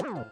Wow.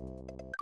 you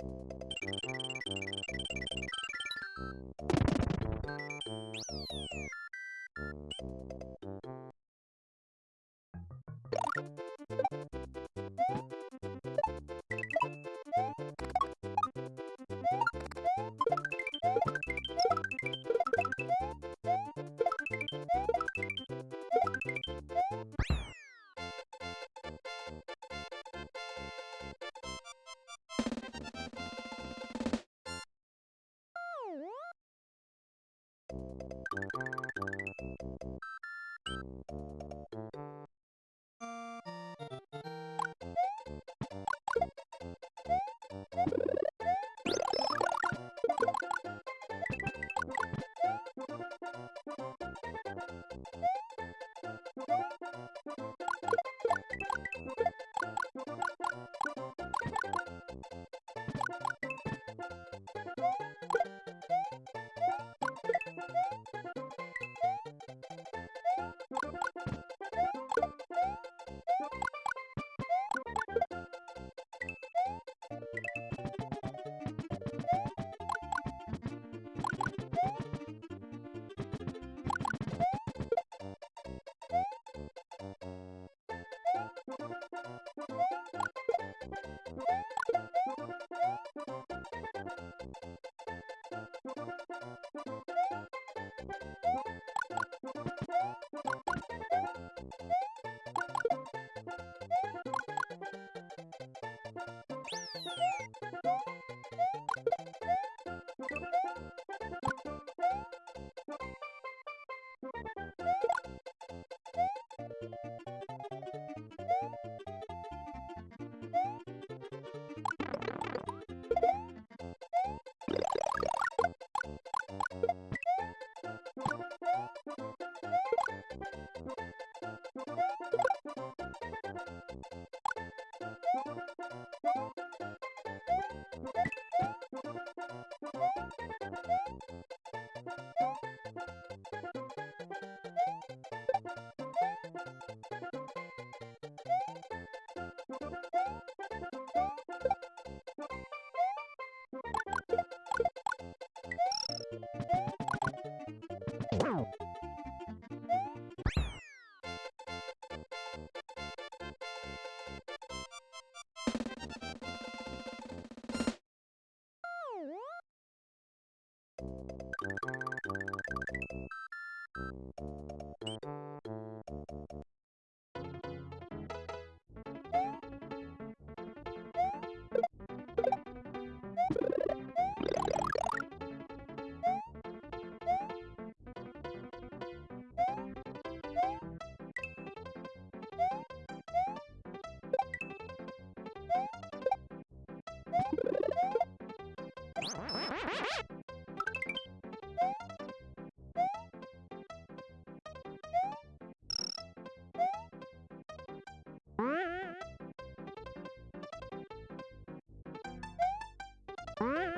you Mm-hmm.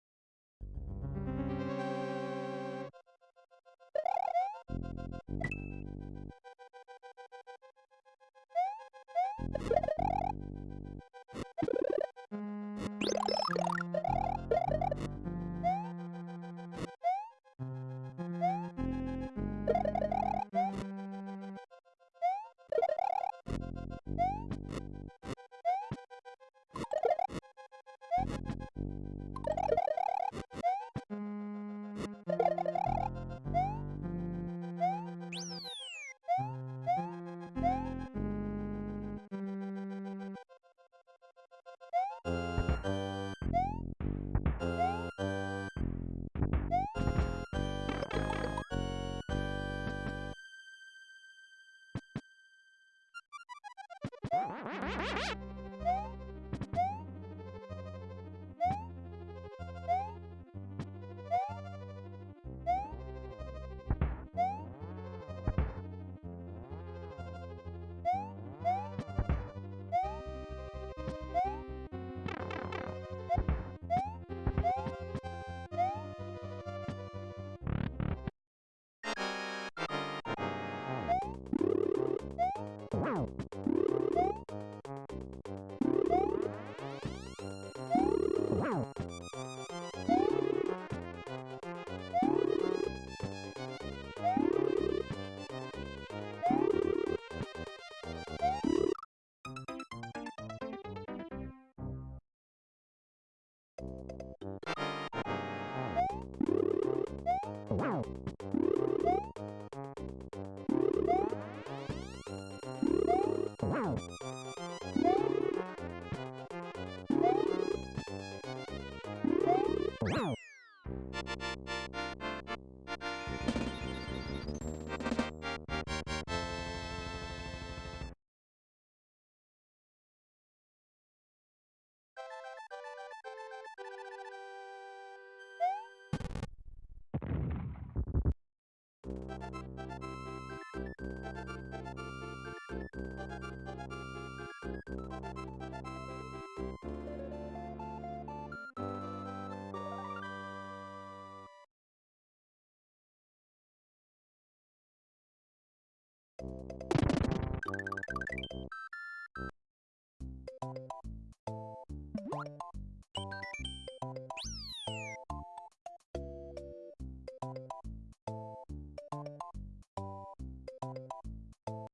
Ha ha ha! You